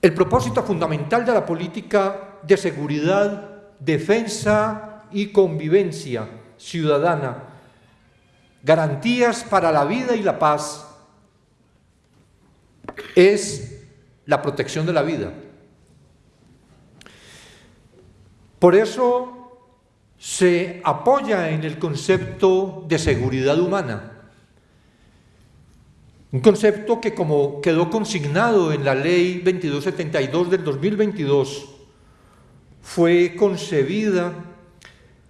El propósito fundamental de la política de seguridad, defensa y convivencia ciudadana, garantías para la vida y la paz, es la protección de la vida. Por eso se apoya en el concepto de seguridad humana, un concepto que como quedó consignado en la ley 2272 del 2022, fue concebida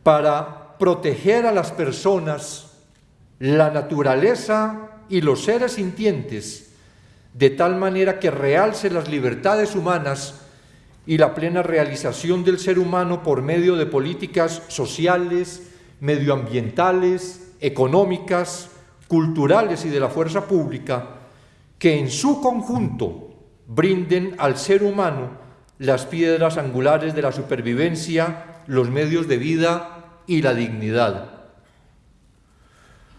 para proteger a las personas, la naturaleza y los seres sintientes, de tal manera que realce las libertades humanas y la plena realización del ser humano por medio de políticas sociales, medioambientales, económicas, culturales y de la fuerza pública que en su conjunto brinden al ser humano las piedras angulares de la supervivencia, los medios de vida y la dignidad.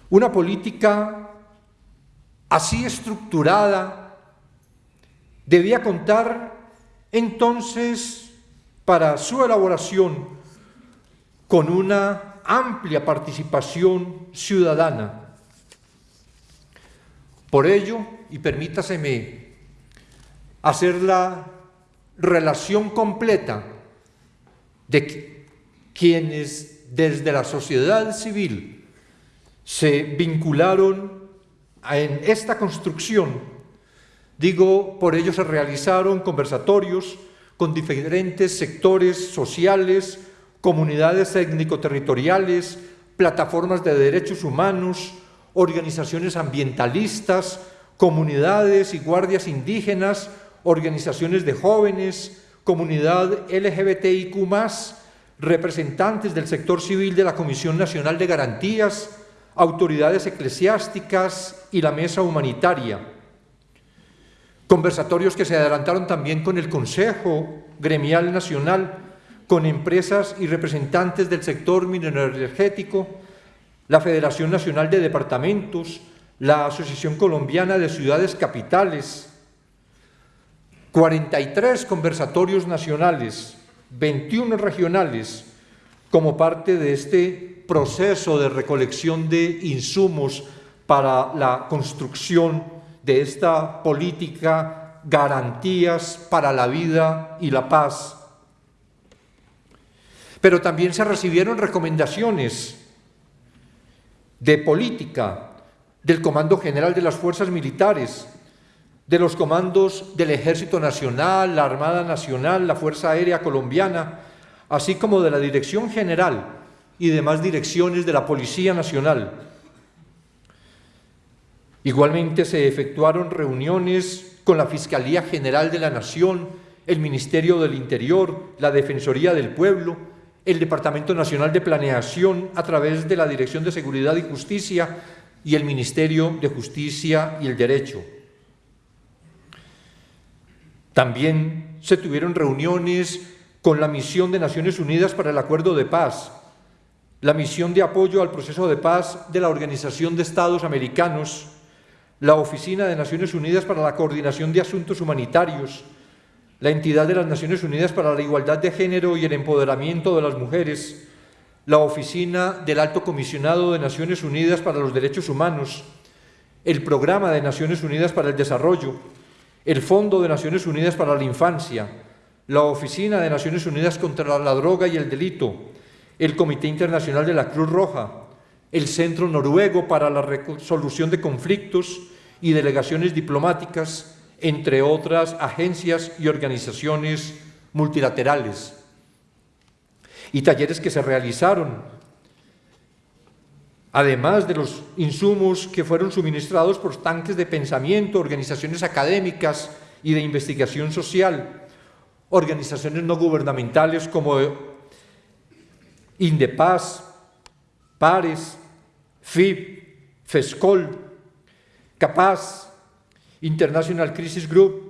Una política así estructurada debía contar entonces para su elaboración con una amplia participación ciudadana por ello, y permítaseme hacer la relación completa de quienes desde la sociedad civil se vincularon en esta construcción, digo, por ello se realizaron conversatorios con diferentes sectores sociales, comunidades étnico-territoriales, plataformas de derechos humanos, organizaciones ambientalistas, comunidades y guardias indígenas, organizaciones de jóvenes, comunidad LGBTIQ+, representantes del sector civil de la Comisión Nacional de Garantías, autoridades eclesiásticas y la mesa humanitaria. Conversatorios que se adelantaron también con el Consejo Gremial Nacional, con empresas y representantes del sector mineroenergético, la Federación Nacional de Departamentos, la Asociación Colombiana de Ciudades Capitales, 43 conversatorios nacionales, 21 regionales, como parte de este proceso de recolección de insumos para la construcción de esta política garantías para la vida y la paz. Pero también se recibieron recomendaciones de política del Comando General de las Fuerzas Militares, de los comandos del Ejército Nacional, la Armada Nacional, la Fuerza Aérea Colombiana, así como de la Dirección General y demás direcciones de la Policía Nacional. Igualmente se efectuaron reuniones con la Fiscalía General de la Nación, el Ministerio del Interior, la Defensoría del Pueblo, el Departamento Nacional de Planeación a través de la Dirección de Seguridad y Justicia y el Ministerio de Justicia y el Derecho. También se tuvieron reuniones con la misión de Naciones Unidas para el Acuerdo de Paz, la misión de apoyo al proceso de paz de la Organización de Estados Americanos, la Oficina de Naciones Unidas para la Coordinación de Asuntos Humanitarios, la entidad de las Naciones Unidas para la Igualdad de Género y el Empoderamiento de las Mujeres, la Oficina del Alto Comisionado de Naciones Unidas para los Derechos Humanos, el Programa de Naciones Unidas para el Desarrollo, el Fondo de Naciones Unidas para la Infancia, la Oficina de Naciones Unidas contra la Droga y el Delito, el Comité Internacional de la Cruz Roja, el Centro Noruego para la Resolución de Conflictos y delegaciones diplomáticas, entre otras agencias y organizaciones multilaterales. Y talleres que se realizaron, además de los insumos que fueron suministrados por tanques de pensamiento, organizaciones académicas y de investigación social, organizaciones no gubernamentales como Indepaz, Pares, FIP, FESCOL, Capaz, International Crisis Group,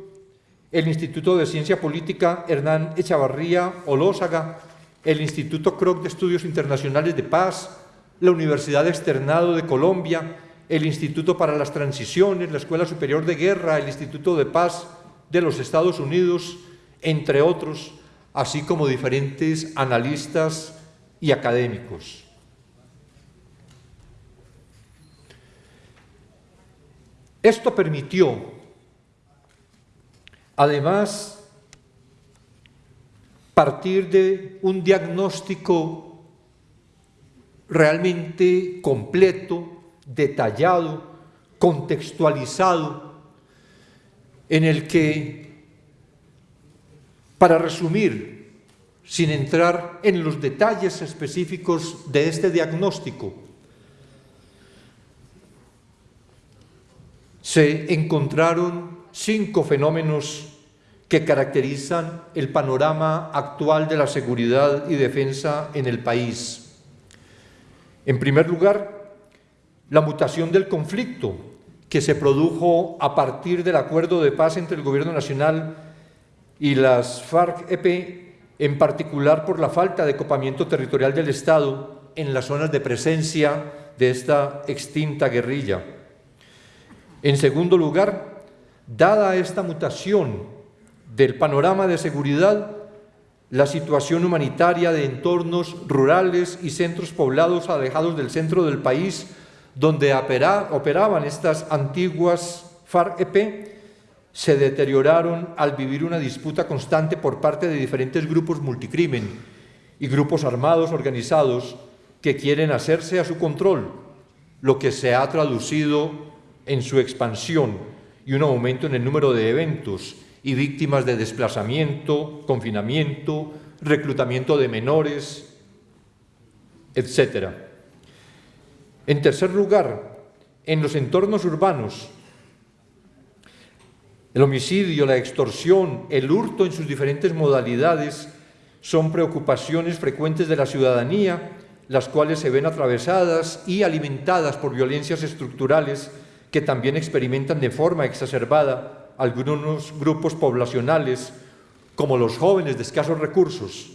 el Instituto de Ciencia Política Hernán Echavarría Olózaga, el Instituto Kroc de Estudios Internacionales de Paz, la Universidad Externado de Colombia, el Instituto para las Transiciones, la Escuela Superior de Guerra, el Instituto de Paz de los Estados Unidos, entre otros, así como diferentes analistas y académicos. Esto permitió, además, partir de un diagnóstico realmente completo, detallado, contextualizado, en el que, para resumir, sin entrar en los detalles específicos de este diagnóstico, se encontraron cinco fenómenos que caracterizan el panorama actual de la seguridad y defensa en el país. En primer lugar, la mutación del conflicto que se produjo a partir del acuerdo de paz entre el Gobierno Nacional y las FARC-EP, en particular por la falta de copamiento territorial del Estado en las zonas de presencia de esta extinta guerrilla. En segundo lugar, dada esta mutación del panorama de seguridad, la situación humanitaria de entornos rurales y centros poblados alejados del centro del país, donde operaban estas antiguas FARC-EP, se deterioraron al vivir una disputa constante por parte de diferentes grupos multicrimen y grupos armados organizados que quieren hacerse a su control, lo que se ha traducido en su expansión y un aumento en el número de eventos y víctimas de desplazamiento, confinamiento, reclutamiento de menores, etc. En tercer lugar, en los entornos urbanos, el homicidio, la extorsión, el hurto en sus diferentes modalidades son preocupaciones frecuentes de la ciudadanía, las cuales se ven atravesadas y alimentadas por violencias estructurales que también experimentan de forma exacerbada algunos grupos poblacionales, como los jóvenes de escasos recursos,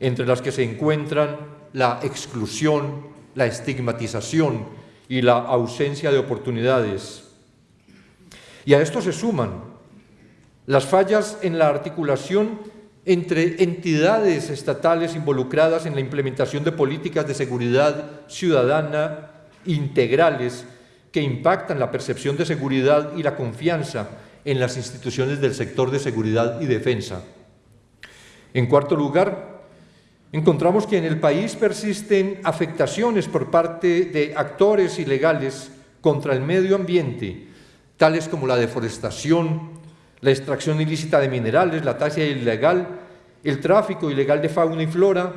entre las que se encuentran la exclusión, la estigmatización y la ausencia de oportunidades. Y a esto se suman las fallas en la articulación entre entidades estatales involucradas en la implementación de políticas de seguridad ciudadana integrales que impactan la percepción de seguridad y la confianza en las instituciones del sector de seguridad y defensa. En cuarto lugar, encontramos que en el país persisten afectaciones por parte de actores ilegales contra el medio ambiente, tales como la deforestación, la extracción ilícita de minerales, la tasa ilegal, el tráfico ilegal de fauna y flora,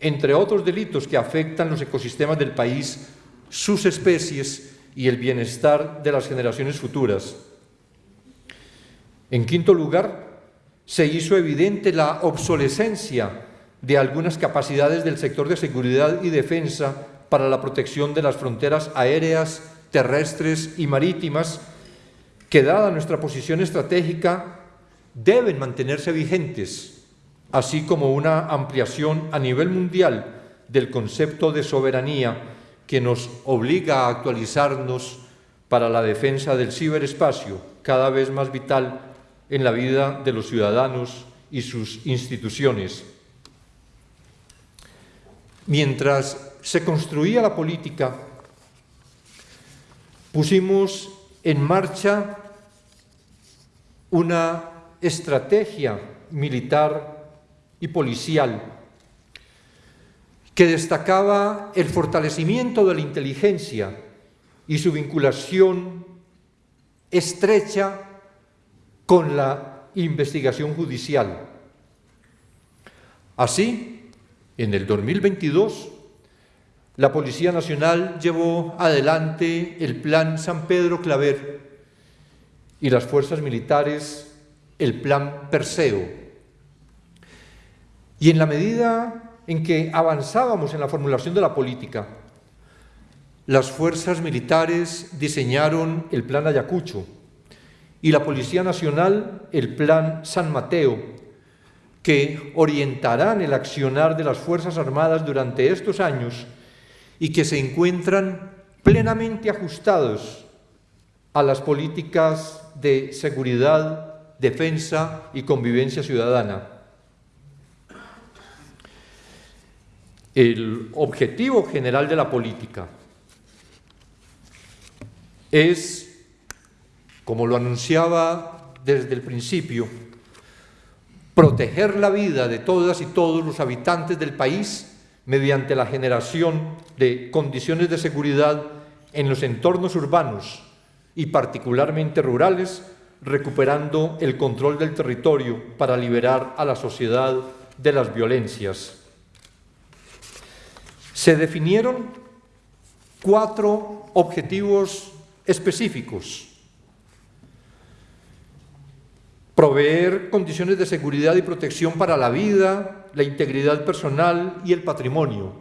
entre otros delitos que afectan los ecosistemas del país, sus especies y el bienestar de las generaciones futuras. En quinto lugar, se hizo evidente la obsolescencia de algunas capacidades del sector de seguridad y defensa para la protección de las fronteras aéreas, terrestres y marítimas, que dada nuestra posición estratégica, deben mantenerse vigentes, así como una ampliación a nivel mundial del concepto de soberanía que nos obliga a actualizarnos para la defensa del ciberespacio, cada vez más vital en la vida de los ciudadanos y sus instituciones. Mientras se construía la política, pusimos en marcha una estrategia militar y policial que destacaba el fortalecimiento de la inteligencia y su vinculación estrecha con la investigación judicial. Así, en el 2022, la Policía Nacional llevó adelante el Plan San Pedro Claver y las fuerzas militares el Plan Perseo. Y en la medida en que avanzábamos en la formulación de la política, las fuerzas militares diseñaron el Plan Ayacucho y la Policía Nacional el Plan San Mateo, que orientarán el accionar de las Fuerzas Armadas durante estos años y que se encuentran plenamente ajustados a las políticas de seguridad, defensa y convivencia ciudadana. El objetivo general de la política es, como lo anunciaba desde el principio, proteger la vida de todas y todos los habitantes del país mediante la generación de condiciones de seguridad en los entornos urbanos y particularmente rurales, recuperando el control del territorio para liberar a la sociedad de las violencias. Se definieron cuatro objetivos específicos. Proveer condiciones de seguridad y protección para la vida, la integridad personal y el patrimonio.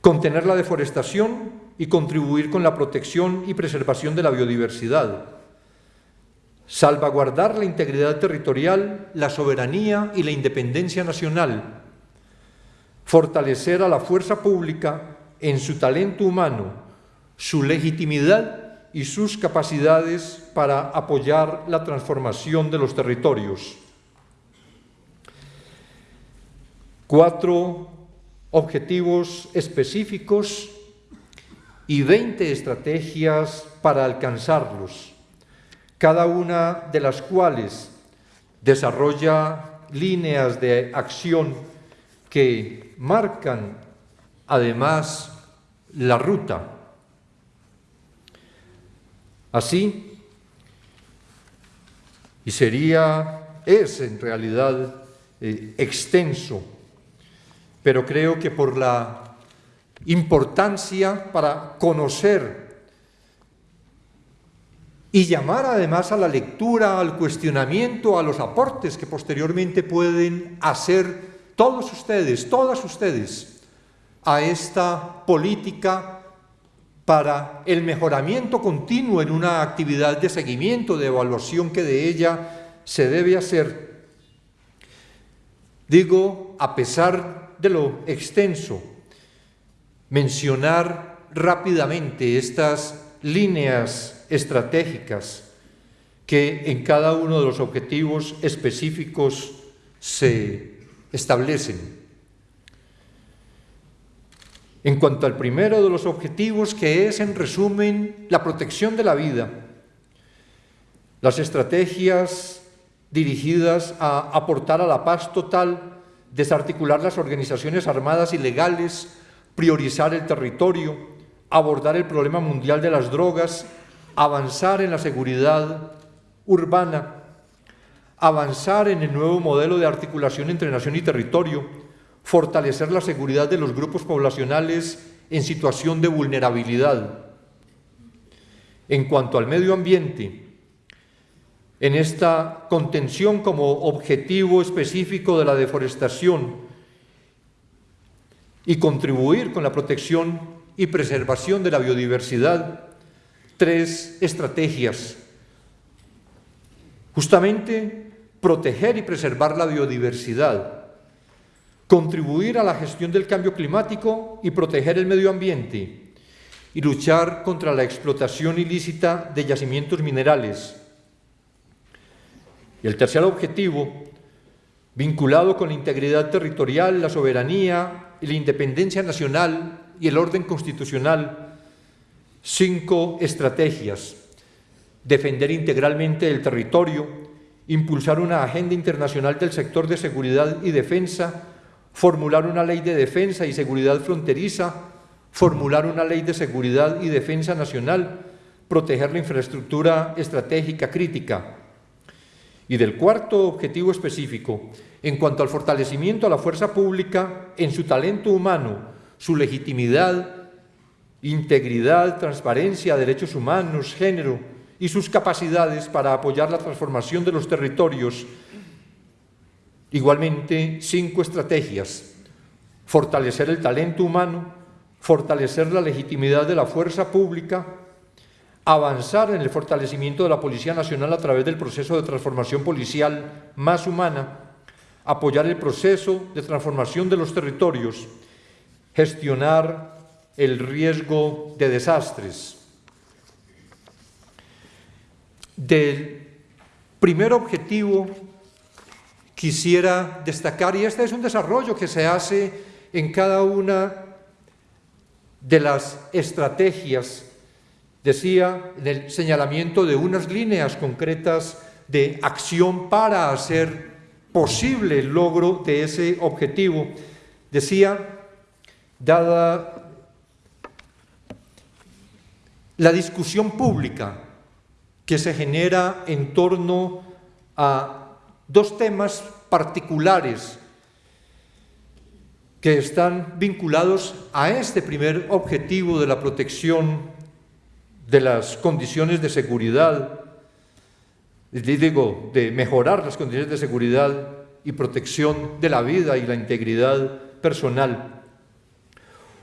Contener la deforestación y contribuir con la protección y preservación de la biodiversidad. Salvaguardar la integridad territorial, la soberanía y la independencia nacional. Fortalecer a la fuerza pública en su talento humano, su legitimidad y sus capacidades para apoyar la transformación de los territorios. Cuatro objetivos específicos y 20 estrategias para alcanzarlos, cada una de las cuales desarrolla líneas de acción que marcan además la ruta. Así, y sería, es en realidad eh, extenso, pero creo que por la importancia para conocer y llamar además a la lectura, al cuestionamiento, a los aportes que posteriormente pueden hacer todos ustedes, todas ustedes, a esta política para el mejoramiento continuo en una actividad de seguimiento, de evaluación que de ella se debe hacer. Digo, a pesar de lo extenso mencionar rápidamente estas líneas estratégicas que en cada uno de los objetivos específicos se establecen. En cuanto al primero de los objetivos, que es, en resumen, la protección de la vida, las estrategias dirigidas a aportar a la paz total, desarticular las organizaciones armadas ilegales, priorizar el territorio, abordar el problema mundial de las drogas, avanzar en la seguridad urbana, avanzar en el nuevo modelo de articulación entre nación y territorio, fortalecer la seguridad de los grupos poblacionales en situación de vulnerabilidad. En cuanto al medio ambiente, en esta contención como objetivo específico de la deforestación, y contribuir con la protección y preservación de la biodiversidad. Tres estrategias. Justamente proteger y preservar la biodiversidad, contribuir a la gestión del cambio climático y proteger el medio ambiente y luchar contra la explotación ilícita de yacimientos minerales. Y el tercer objetivo, vinculado con la integridad territorial, la soberanía y la independencia nacional y el orden constitucional, cinco estrategias. Defender integralmente el territorio, impulsar una agenda internacional del sector de seguridad y defensa, formular una ley de defensa y seguridad fronteriza, formular una ley de seguridad y defensa nacional, proteger la infraestructura estratégica crítica. Y del cuarto objetivo específico, en cuanto al fortalecimiento a la fuerza pública en su talento humano, su legitimidad, integridad, transparencia, derechos humanos, género y sus capacidades para apoyar la transformación de los territorios. Igualmente, cinco estrategias. Fortalecer el talento humano, fortalecer la legitimidad de la fuerza pública, avanzar en el fortalecimiento de la Policía Nacional a través del proceso de transformación policial más humana, apoyar el proceso de transformación de los territorios, gestionar el riesgo de desastres. Del primer objetivo quisiera destacar, y este es un desarrollo que se hace en cada una de las estrategias, decía, en el señalamiento de unas líneas concretas de acción para hacer posible el logro de ese objetivo. Decía, dada la discusión pública que se genera en torno a dos temas particulares que están vinculados a este primer objetivo de la protección de las condiciones de seguridad, digo, de mejorar las condiciones de seguridad y protección de la vida y la integridad personal.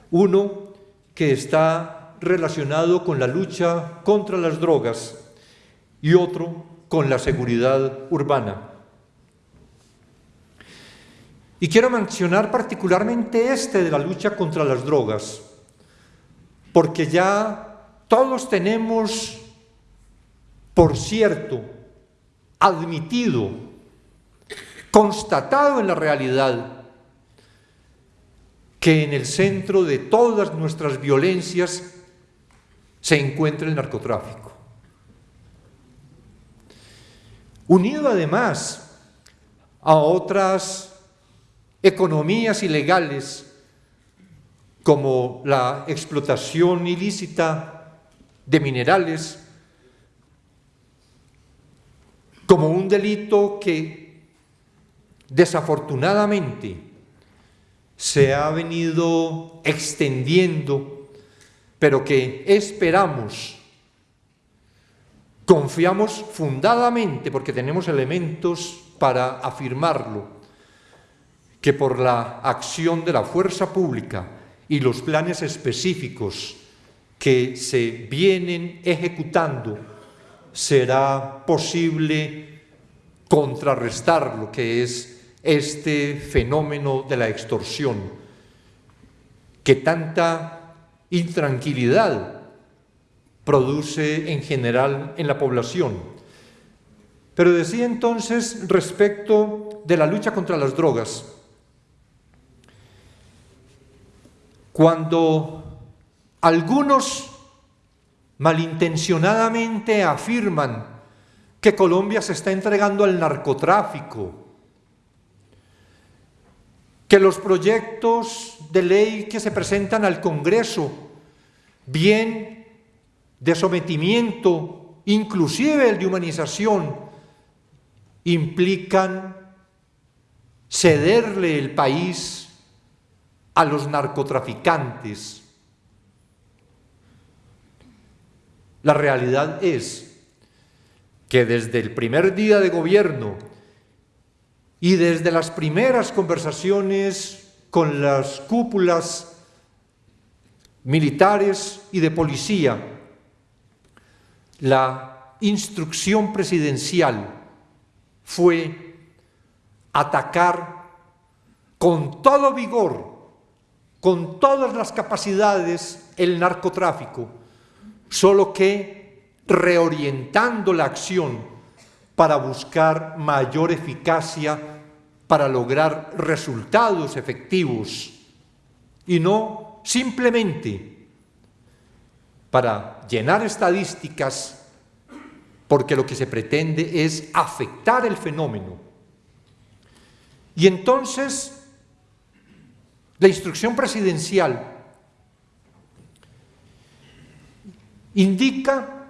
Uno que está relacionado con la lucha contra las drogas y otro con la seguridad urbana. Y quiero mencionar particularmente este de la lucha contra las drogas, porque ya todos tenemos, por cierto, admitido, constatado en la realidad, que en el centro de todas nuestras violencias se encuentra el narcotráfico. Unido además a otras economías ilegales como la explotación ilícita de minerales, como un delito que desafortunadamente se ha venido extendiendo, pero que esperamos, confiamos fundadamente, porque tenemos elementos para afirmarlo, que por la acción de la fuerza pública y los planes específicos que se vienen ejecutando, será posible contrarrestar lo que es este fenómeno de la extorsión, que tanta intranquilidad produce en general en la población. Pero decía entonces respecto de la lucha contra las drogas, Cuando algunos malintencionadamente afirman que Colombia se está entregando al narcotráfico, que los proyectos de ley que se presentan al Congreso, bien de sometimiento, inclusive el de humanización, implican cederle el país a los narcotraficantes. La realidad es que desde el primer día de gobierno y desde las primeras conversaciones con las cúpulas militares y de policía, la instrucción presidencial fue atacar con todo vigor con todas las capacidades el narcotráfico, solo que reorientando la acción para buscar mayor eficacia, para lograr resultados efectivos y no simplemente para llenar estadísticas porque lo que se pretende es afectar el fenómeno. Y entonces la instrucción presidencial indica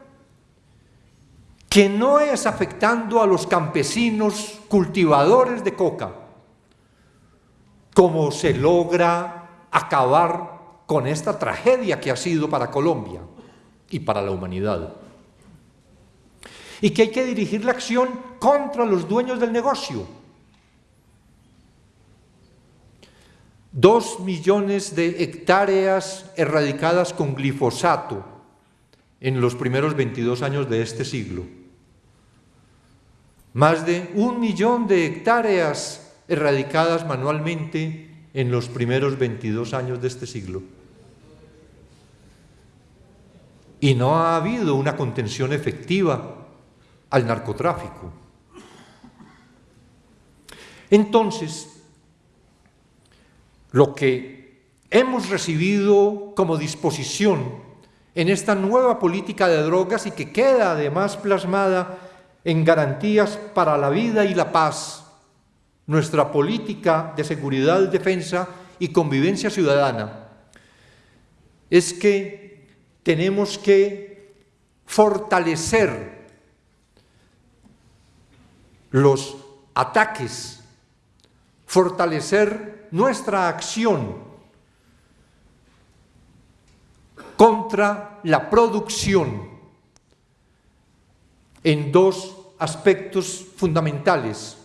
que no es afectando a los campesinos cultivadores de coca como se logra acabar con esta tragedia que ha sido para Colombia y para la humanidad. Y que hay que dirigir la acción contra los dueños del negocio, Dos millones de hectáreas erradicadas con glifosato en los primeros 22 años de este siglo. Más de un millón de hectáreas erradicadas manualmente en los primeros 22 años de este siglo. Y no ha habido una contención efectiva al narcotráfico. Entonces, lo que hemos recibido como disposición en esta nueva política de drogas y que queda además plasmada en garantías para la vida y la paz, nuestra política de seguridad, defensa y convivencia ciudadana, es que tenemos que fortalecer los ataques, fortalecer nuestra acción contra la producción en dos aspectos fundamentales.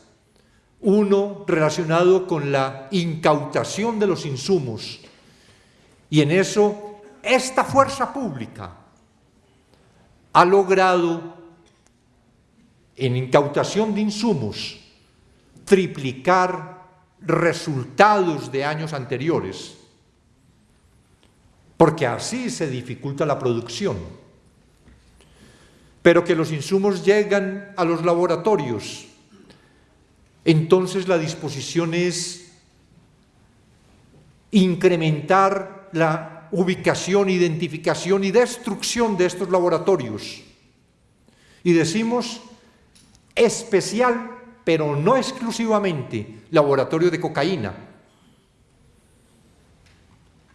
Uno relacionado con la incautación de los insumos. Y en eso esta fuerza pública ha logrado en incautación de insumos triplicar resultados de años anteriores porque así se dificulta la producción. Pero que los insumos llegan a los laboratorios, entonces la disposición es incrementar la ubicación, identificación y destrucción de estos laboratorios. Y decimos especial, pero no exclusivamente, laboratorio de cocaína.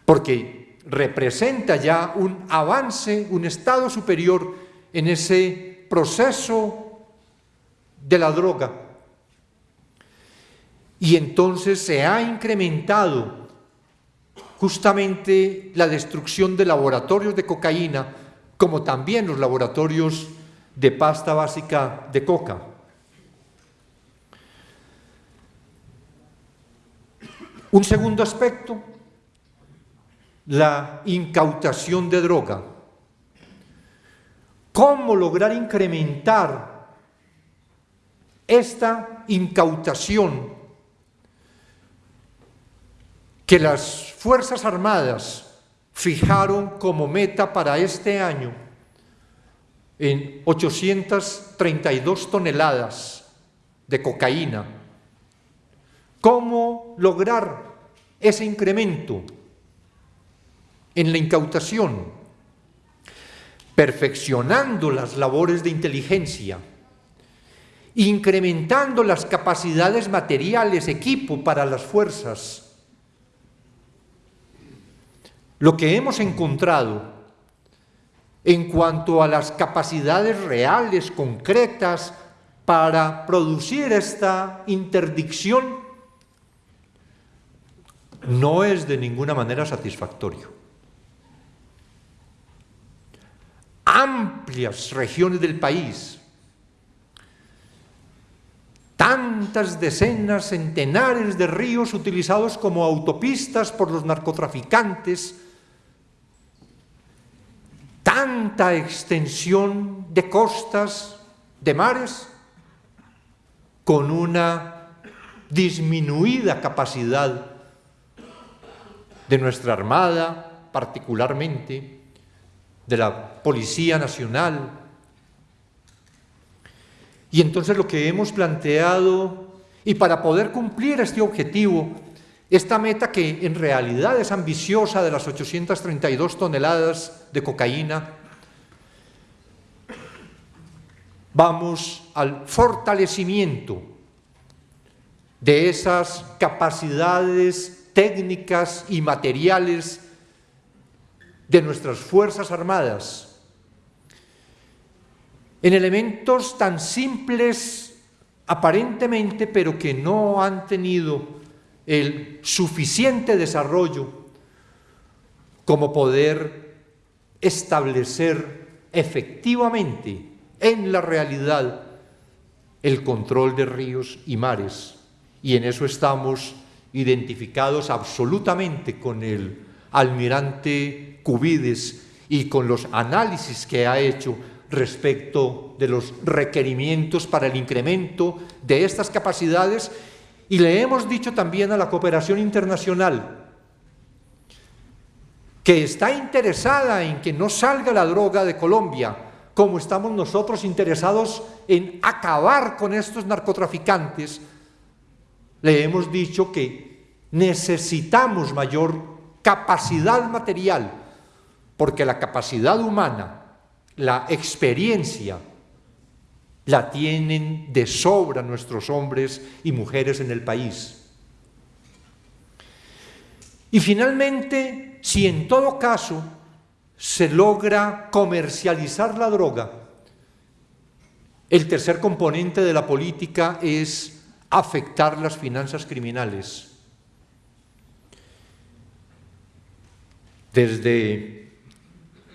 Porque representa ya un avance, un estado superior en ese proceso de la droga. Y entonces se ha incrementado justamente la destrucción de laboratorios de cocaína, como también los laboratorios de pasta básica de coca. Un segundo aspecto la incautación de droga. ¿Cómo lograr incrementar esta incautación que las Fuerzas Armadas fijaron como meta para este año en 832 toneladas de cocaína? ¿Cómo lograr ese incremento? en la incautación, perfeccionando las labores de inteligencia, incrementando las capacidades materiales, equipo para las fuerzas. Lo que hemos encontrado en cuanto a las capacidades reales, concretas, para producir esta interdicción, no es de ninguna manera satisfactorio. amplias regiones del país, tantas decenas, centenares de ríos utilizados como autopistas por los narcotraficantes, tanta extensión de costas, de mares, con una disminuida capacidad de nuestra Armada, particularmente, de la Policía Nacional. Y entonces lo que hemos planteado, y para poder cumplir este objetivo, esta meta que en realidad es ambiciosa de las 832 toneladas de cocaína, vamos al fortalecimiento de esas capacidades técnicas y materiales de nuestras Fuerzas Armadas en elementos tan simples aparentemente, pero que no han tenido el suficiente desarrollo como poder establecer efectivamente en la realidad el control de ríos y mares. Y en eso estamos identificados absolutamente con el almirante Cubides y con los análisis que ha hecho respecto de los requerimientos para el incremento de estas capacidades y le hemos dicho también a la cooperación internacional que está interesada en que no salga la droga de Colombia, como estamos nosotros interesados en acabar con estos narcotraficantes, le hemos dicho que necesitamos mayor capacidad material, porque la capacidad humana, la experiencia, la tienen de sobra nuestros hombres y mujeres en el país. Y finalmente, si en todo caso se logra comercializar la droga, el tercer componente de la política es afectar las finanzas criminales. Desde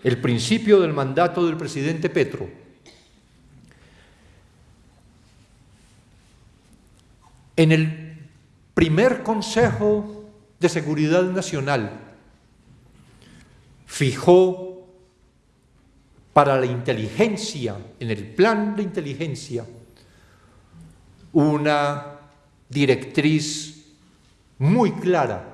el principio del mandato del presidente Petro, en el primer Consejo de Seguridad Nacional fijó para la inteligencia, en el plan de inteligencia, una directriz muy clara,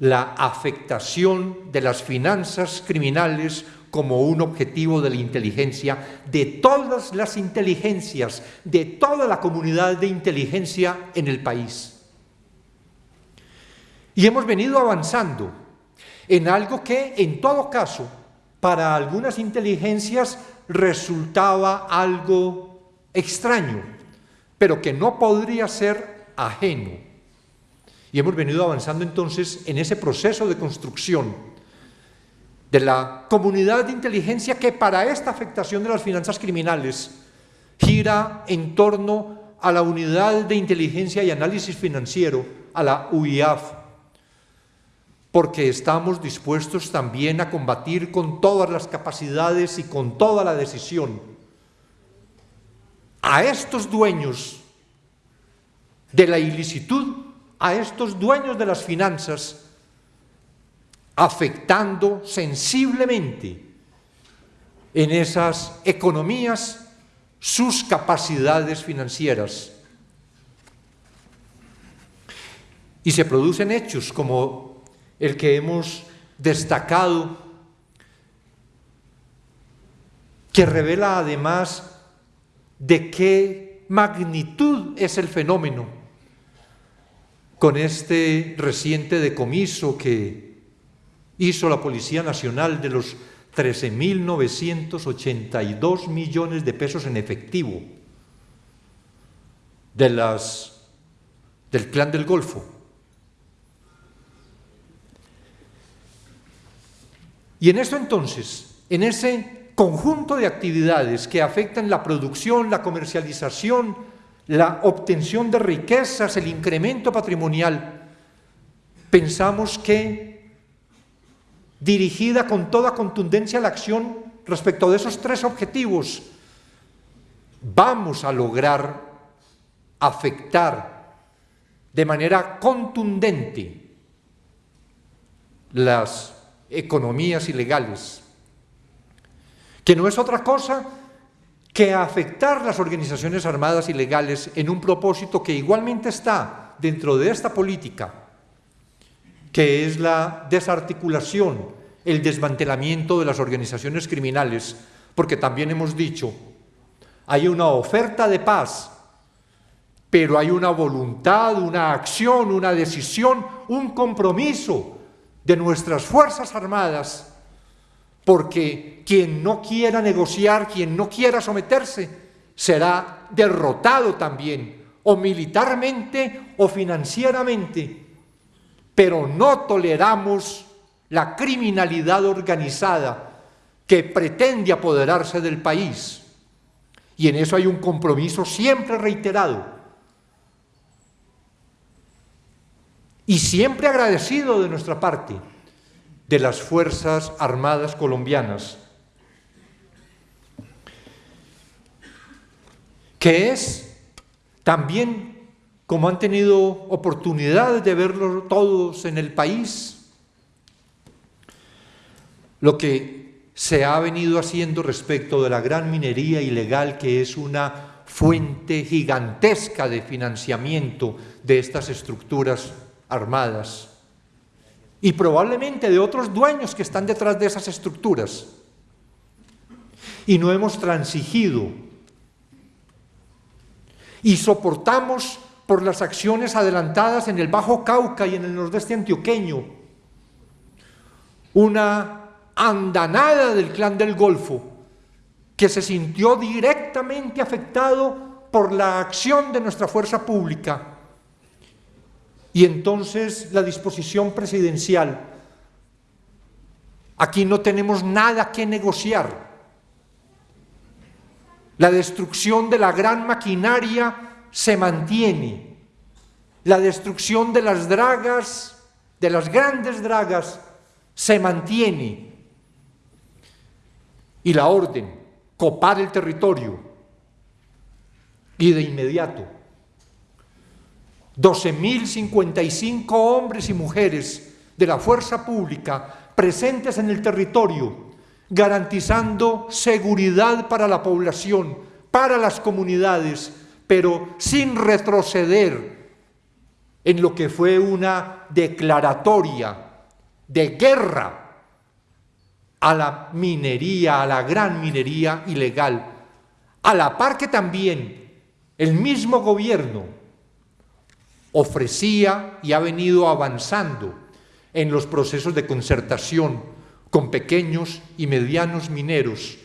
la afectación de las finanzas criminales como un objetivo de la inteligencia, de todas las inteligencias, de toda la comunidad de inteligencia en el país. Y hemos venido avanzando en algo que, en todo caso, para algunas inteligencias resultaba algo extraño, pero que no podría ser ajeno. Y hemos venido avanzando entonces en ese proceso de construcción de la comunidad de inteligencia que para esta afectación de las finanzas criminales gira en torno a la unidad de inteligencia y análisis financiero, a la UIAF, porque estamos dispuestos también a combatir con todas las capacidades y con toda la decisión a estos dueños de la ilicitud, a estos dueños de las finanzas, afectando sensiblemente en esas economías sus capacidades financieras. Y se producen hechos como el que hemos destacado, que revela además de qué magnitud es el fenómeno con este reciente decomiso que hizo la Policía Nacional de los 13.982 millones de pesos en efectivo de las, del Plan del Golfo. Y en esto entonces, en ese conjunto de actividades que afectan la producción, la comercialización, la obtención de riquezas, el incremento patrimonial, pensamos que dirigida con toda contundencia la acción respecto de esos tres objetivos, vamos a lograr afectar de manera contundente las economías ilegales, que no es otra cosa que afectar las organizaciones armadas ilegales en un propósito que igualmente está dentro de esta política, que es la desarticulación, el desmantelamiento de las organizaciones criminales, porque también hemos dicho, hay una oferta de paz, pero hay una voluntad, una acción, una decisión, un compromiso de nuestras Fuerzas Armadas, porque quien no quiera negociar, quien no quiera someterse, será derrotado también, o militarmente o financieramente, pero no toleramos la criminalidad organizada que pretende apoderarse del país. Y en eso hay un compromiso siempre reiterado y siempre agradecido de nuestra parte de las Fuerzas Armadas colombianas, que es también, como han tenido oportunidad de verlo todos en el país, lo que se ha venido haciendo respecto de la gran minería ilegal, que es una fuente gigantesca de financiamiento de estas estructuras armadas y probablemente de otros dueños que están detrás de esas estructuras. Y no hemos transigido y soportamos por las acciones adelantadas en el Bajo Cauca y en el nordeste antioqueño, una andanada del clan del Golfo que se sintió directamente afectado por la acción de nuestra fuerza pública. Y entonces la disposición presidencial. Aquí no tenemos nada que negociar. La destrucción de la gran maquinaria se mantiene. La destrucción de las dragas, de las grandes dragas, se mantiene. Y la orden, copar el territorio. Y de inmediato, 12.055 hombres y mujeres de la fuerza pública presentes en el territorio, garantizando seguridad para la población, para las comunidades, pero sin retroceder en lo que fue una declaratoria de guerra a la minería, a la gran minería ilegal, a la par que también el mismo gobierno ofrecía y ha venido avanzando en los procesos de concertación con pequeños y medianos mineros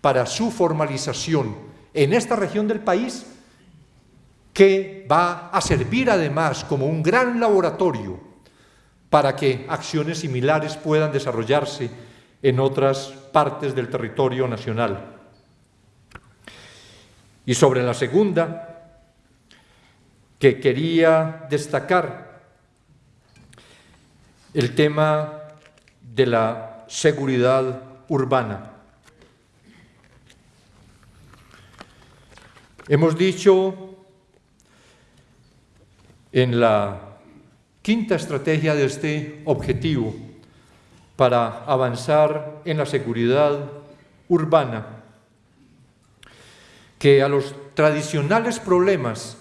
para su formalización en esta región del país que va a servir además como un gran laboratorio para que acciones similares puedan desarrollarse en otras partes del territorio nacional. Y sobre la segunda, que quería destacar el tema de la seguridad urbana. Hemos dicho en la quinta estrategia de este objetivo para avanzar en la seguridad urbana, que a los tradicionales problemas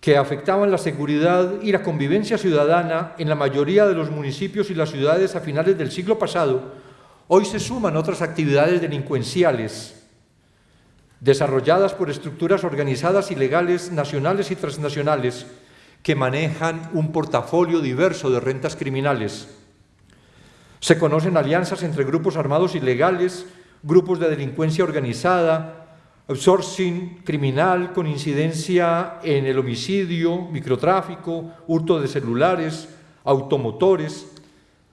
que afectaban la seguridad y la convivencia ciudadana en la mayoría de los municipios y las ciudades a finales del siglo pasado, hoy se suman otras actividades delincuenciales desarrolladas por estructuras organizadas ilegales nacionales y transnacionales que manejan un portafolio diverso de rentas criminales. Se conocen alianzas entre grupos armados ilegales, grupos de delincuencia organizada, outsourcing criminal con incidencia en el homicidio, microtráfico, hurto de celulares, automotores,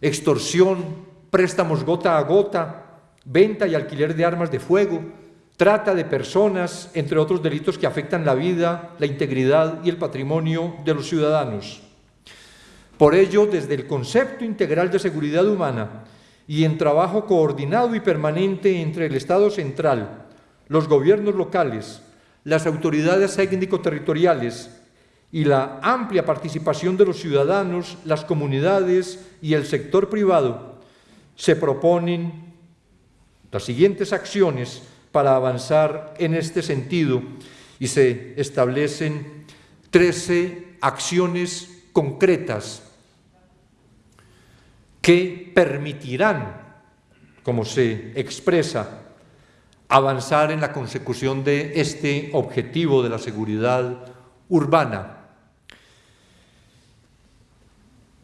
extorsión, préstamos gota a gota, venta y alquiler de armas de fuego, trata de personas, entre otros delitos que afectan la vida, la integridad y el patrimonio de los ciudadanos. Por ello, desde el concepto integral de seguridad humana y en trabajo coordinado y permanente entre el Estado central, los gobiernos locales, las autoridades técnico-territoriales y la amplia participación de los ciudadanos, las comunidades y el sector privado, se proponen las siguientes acciones para avanzar en este sentido y se establecen 13 acciones concretas que permitirán, como se expresa, avanzar en la consecución de este objetivo de la seguridad urbana.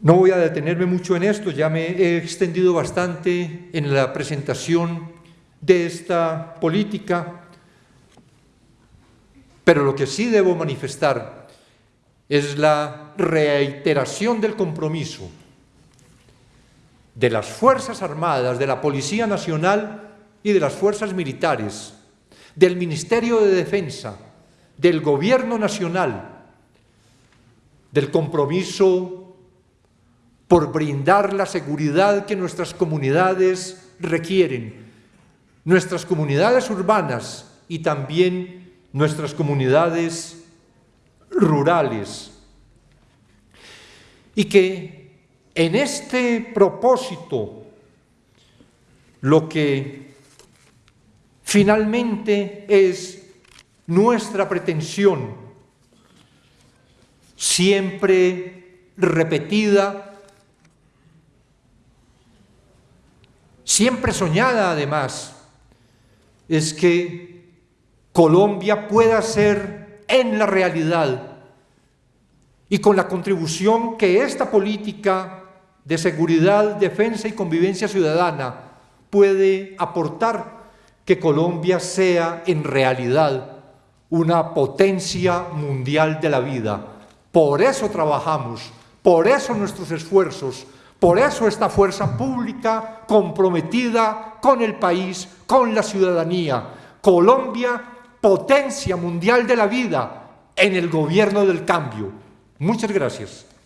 No voy a detenerme mucho en esto, ya me he extendido bastante en la presentación de esta política, pero lo que sí debo manifestar es la reiteración del compromiso de las Fuerzas Armadas, de la Policía Nacional y de las Fuerzas Militares, del Ministerio de Defensa, del Gobierno Nacional, del compromiso por brindar la seguridad que nuestras comunidades requieren nuestras comunidades urbanas y también nuestras comunidades rurales. Y que en este propósito lo que finalmente es nuestra pretensión, siempre repetida, siempre soñada además, es que Colombia pueda ser en la realidad y con la contribución que esta política de seguridad, defensa y convivencia ciudadana puede aportar que Colombia sea en realidad una potencia mundial de la vida. Por eso trabajamos, por eso nuestros esfuerzos, por eso esta fuerza pública comprometida con el país, con la ciudadanía. Colombia, potencia mundial de la vida en el gobierno del cambio. Muchas gracias.